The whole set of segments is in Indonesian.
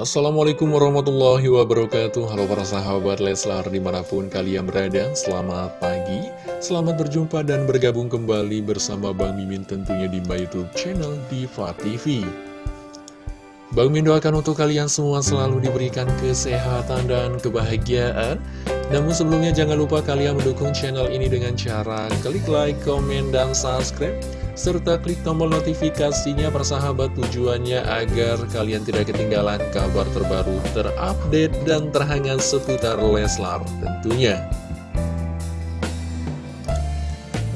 Assalamualaikum warahmatullahi wabarakatuh. Halo para sahabat Leslar di mana pun kalian berada Selamat pagi. Selamat berjumpa dan bergabung kembali bersama Bang Mimin tentunya di my youtube channel Diva TV Bang Mimin doakan untuk kalian semua selalu diberikan kesehatan dan kebahagiaan. Namun sebelumnya jangan lupa kalian mendukung channel ini dengan cara klik like, komen, dan subscribe serta klik tombol notifikasinya persahabat tujuannya agar kalian tidak ketinggalan kabar terbaru, terupdate, dan terhangat seputar Leslar tentunya.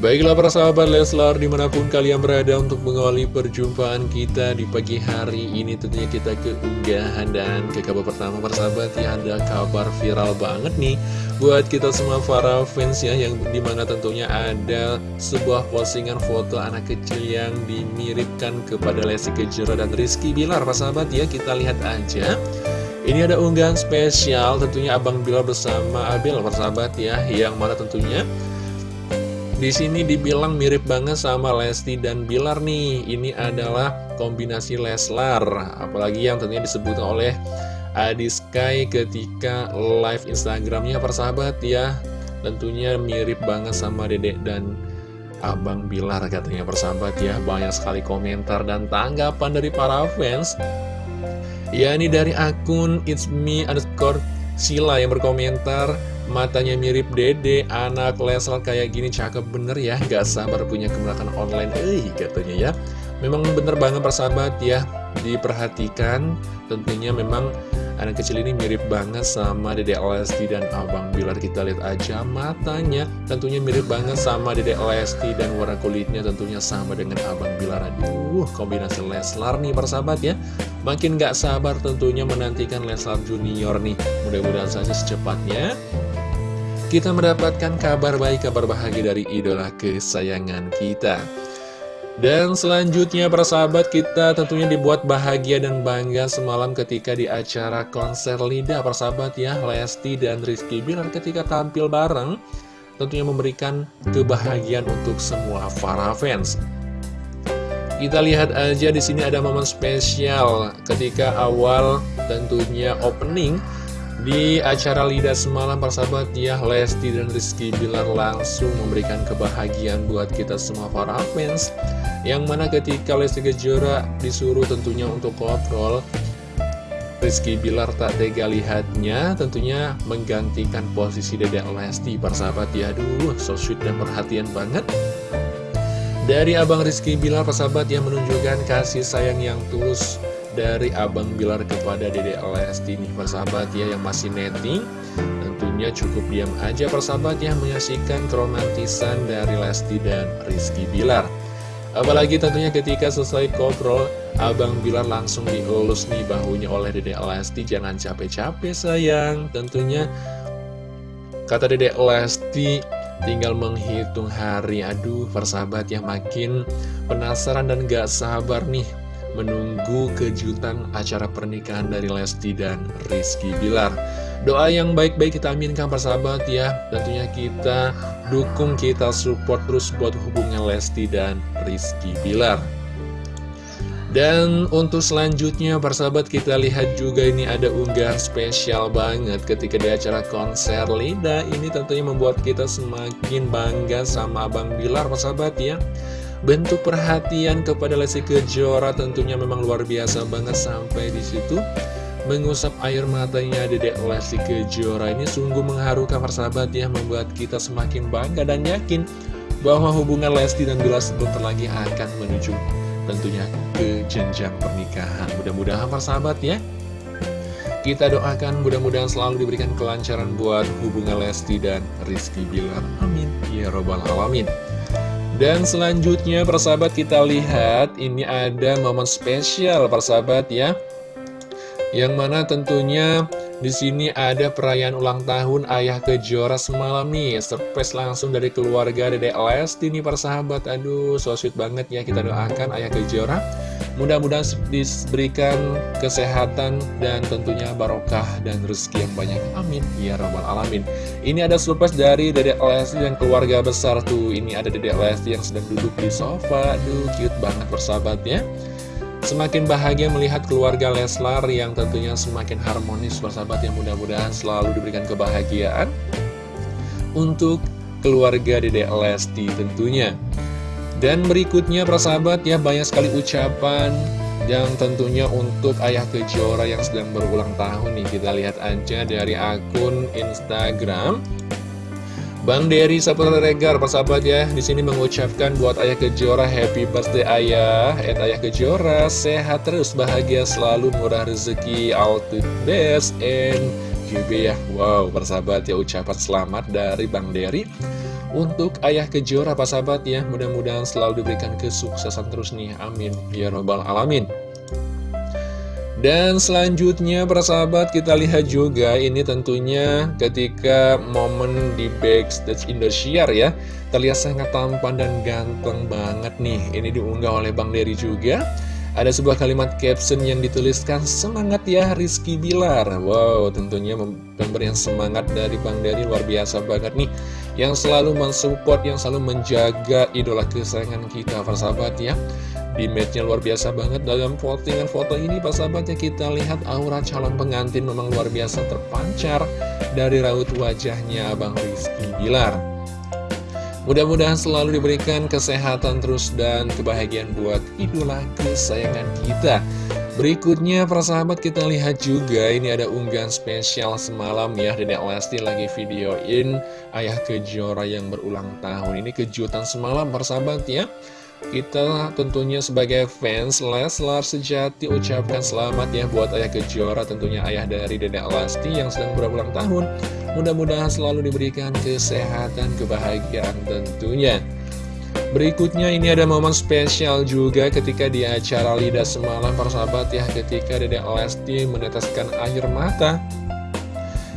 Baiklah para sahabat Leslar di mana pun kalian berada untuk mengawali perjumpaan kita di pagi hari ini tentunya kita ke unggahan dan ke kabar pertama para sahabat ya ada kabar viral banget nih buat kita semua para fans ya yang di mana tentunya ada sebuah postingan foto anak kecil yang dimiripkan kepada Lesti Kejora dan Rizky Bilar para sahabat ya kita lihat aja. Ini ada unggahan spesial tentunya Abang Bilar bersama Abel persahabat ya yang mana tentunya di sini dibilang mirip banget sama Lesti dan Bilar nih. Ini adalah kombinasi Leslar, apalagi yang tentunya disebut oleh Adi Sky ketika live Instagramnya persahabat ya. Tentunya mirip banget sama Dedek dan Abang Bilar katanya persahabat ya. Banyak sekali komentar dan tanggapan dari para fans. Ya ini dari akun It's Me underscore Sila yang berkomentar Matanya mirip dede, anak Leslar kayak gini cakep bener ya. Gak sabar punya kemenangan online, eh katanya ya. Memang bener banget persahabat ya. Diperhatikan tentunya memang anak kecil ini mirip banget sama Dede Lesti dan Abang Bilar. Kita lihat aja matanya. Tentunya mirip banget sama Dede Lesti dan warna kulitnya tentunya sama dengan Abang Bilar. Aduh kombinasi Leslar nih persahabat ya. Makin gak sabar tentunya menantikan Leslar Junior nih. Mudah-mudahan saja secepatnya kita mendapatkan kabar baik, kabar bahagia dari idola kesayangan kita. Dan selanjutnya para sahabat kita tentunya dibuat bahagia dan bangga semalam ketika di acara konser Lida para sahabat ya Lesti dan Rizky Bilar ketika tampil bareng tentunya memberikan kebahagiaan untuk semua para fans. Kita lihat aja di sini ada momen spesial ketika awal tentunya opening di acara Lida semalam persahabat ya Lesti dan Rizky Bilar langsung memberikan kebahagiaan buat kita semua para fans Yang mana ketika Lesti Kejora disuruh tentunya untuk kontrol Rizky Bilar tak tega lihatnya tentunya menggantikan posisi Dedek Lesti persahabat ya Aduh so sweet dan perhatian banget. Dari Abang Rizky Bilar persahabat yang menunjukkan kasih sayang yang tulus dari Abang Bilar kepada Dede Lesti nih persahabat ya yang masih netting. Tentunya cukup diam aja persahabat ya menyaksikan keromantisan dari Lesti dan Rizky Bilar. Apalagi tentunya ketika selesai koprol Abang Bilar langsung dielus nih bahunya oleh Dede Lesti. Jangan capek-capek sayang. Tentunya kata Dede Lesti tinggal menghitung hari. Aduh persahabat yang makin penasaran dan gak sabar nih menunggu kejutan acara pernikahan dari Lesti dan Rizky Bilar. Doa yang baik-baik kita aminkan persahabat ya. Tentunya kita dukung, kita support terus buat hubungan Lesti dan Rizky Bilar. Dan untuk selanjutnya persahabat kita lihat juga ini ada unggahan spesial banget ketika di acara konser Lida Ini tentunya membuat kita semakin bangga sama Abang Bilar persahabat ya Bentuk perhatian kepada Lesti Kejora tentunya memang luar biasa banget sampai di situ mengusap air matanya Dedek Lesti Kejora ini sungguh mengharukan persahabat ya membuat kita semakin bangga dan yakin bahwa hubungan Lesti dan Bila sebentar lagi akan menuju tentunya ke jenjang pernikahan. Mudah-mudahan persahabat ya kita doakan mudah-mudahan selalu diberikan kelancaran buat hubungan Lesti dan Rizky Bilar. Amin. Ya Robbal Alamin. Dan selanjutnya persahabat kita lihat ini ada momen spesial persahabat ya. Yang mana tentunya di sini ada perayaan ulang tahun Ayah Kejora semalam nih. Surprise langsung dari keluarga Dede Lesti nih persahabat. Aduh so sweet banget ya kita doakan Ayah Kejora Mudah-mudahan diberikan kesehatan dan tentunya barokah dan rezeki yang banyak. Amin. Ya Rabbal Alamin. Ini ada surprise dari Dedek Lesti dan keluarga besar tuh. Ini ada Dedek Lesti yang sedang duduk di sofa. Aduh, cute banget persahabat ya. Semakin bahagia melihat keluarga Leslar yang tentunya semakin harmonis persahabat yang mudah-mudahan selalu diberikan kebahagiaan untuk keluarga Dedek Lesti tentunya. Dan berikutnya persahabat ya banyak sekali ucapan yang tentunya untuk Ayah Kejora yang sedang berulang tahun nih. Kita lihat aja dari akun Instagram. Bang Dery Saputra Regar, persahabat ya, di sini mengucapkan buat Ayah Kejora Happy Birthday Ayah, at Ayah Kejora sehat terus, bahagia selalu, murah rezeki, all the best, and GB ya. Wow, persahabat ya, ucapan selamat dari Bang Dery untuk Ayah Kejora, persahabat ya, mudah-mudahan selalu diberikan kesuksesan terus nih, amin, ya robbal alamin. Dan selanjutnya persahabat kita lihat juga ini tentunya ketika momen di backstage Indosiar ya. Terlihat sangat tampan dan ganteng banget nih. Ini diunggah oleh Bang Dery juga Ada sebuah kalimat caption yang dituliskan Semangat ya Rizky Bilar. Wow tentunya pemberian semangat dari Bang Dery luar biasa banget nih. Yang selalu mensupport, yang selalu menjaga idola kesayangan kita persahabat ya. Di matchnya luar biasa banget dalam postingan foto ini Pak sahabat ya kita lihat aura calon pengantin memang luar biasa terpancar dari raut wajahnya Abang Rizky Bilar Mudah-mudahan selalu diberikan kesehatan terus dan kebahagiaan buat idola kesayangan kita. Berikutnya persahabat kita lihat juga ini ada unggahan spesial semalam ya. Dedek Lesti lagi videoin Ayah Kejora yang berulang tahun. Ini kejutan semalam persahabat ya. Kita tentunya sebagai fans Leslar sejati ucapkan selamat ya buat Ayah Kejora tentunya ayah dari Dedek Lesti yang sedang berulang tahun Mudah-mudahan selalu diberikan kesehatan, kebahagiaan tentunya. Berikutnya ini ada momen spesial juga ketika di acara Lidah Semalam persahabat ya Ketika Dedek Lesti meneteskan air mata.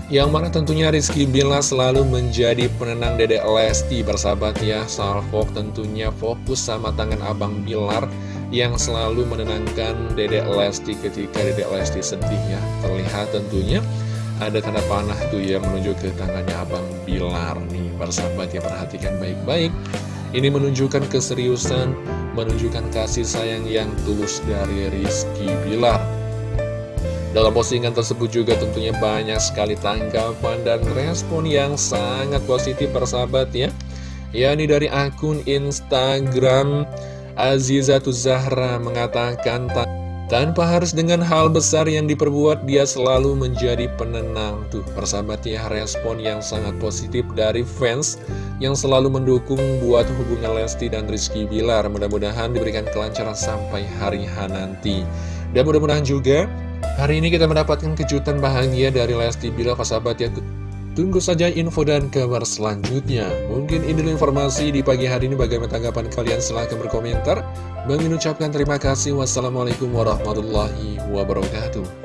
Yang mana tentunya Rizky Bila selalu menjadi penenang Dedek Lesti bersahabat ya. Salfok tentunya fokus sama tangan Abang Bilar Yang selalu menenangkan Dedek Lesti ketika Dedek Lesti sedih ya. Terlihat tentunya ada tanda panah tuh ya menuju ke tangannya Abang Bilar nih. Bersahabat ya perhatikan baik-baik. Ini menunjukkan keseriusan Menunjukkan kasih sayang yang tulus dari Rizky Bilar. Dalam postingan tersebut juga tentunya banyak sekali tanggapan dan respon yang sangat positif persahabat ya. Yakni dari akun Instagram Azizatul Zahra mengatakan tanpa harus dengan hal besar yang diperbuat dia selalu menjadi penenang. Tuh persahabat ya respon yang sangat positif dari fans yang selalu mendukung buat hubungan Lesti dan Rizky Bilar. Mudah-mudahan diberikan kelancaran sampai hari H nanti. Dan mudah-mudahan juga Hari ini kita mendapatkan kejutan bahagia dari Lesti Bila sahabat ya Tunggu saja info dan kabar selanjutnya. Mungkin ini informasi di pagi hari ini. Bagaimana tanggapan kalian? Silahkan berkomentar Bang ucapkan terima kasih. Wassalamualaikum warahmatullahi wabarakatuh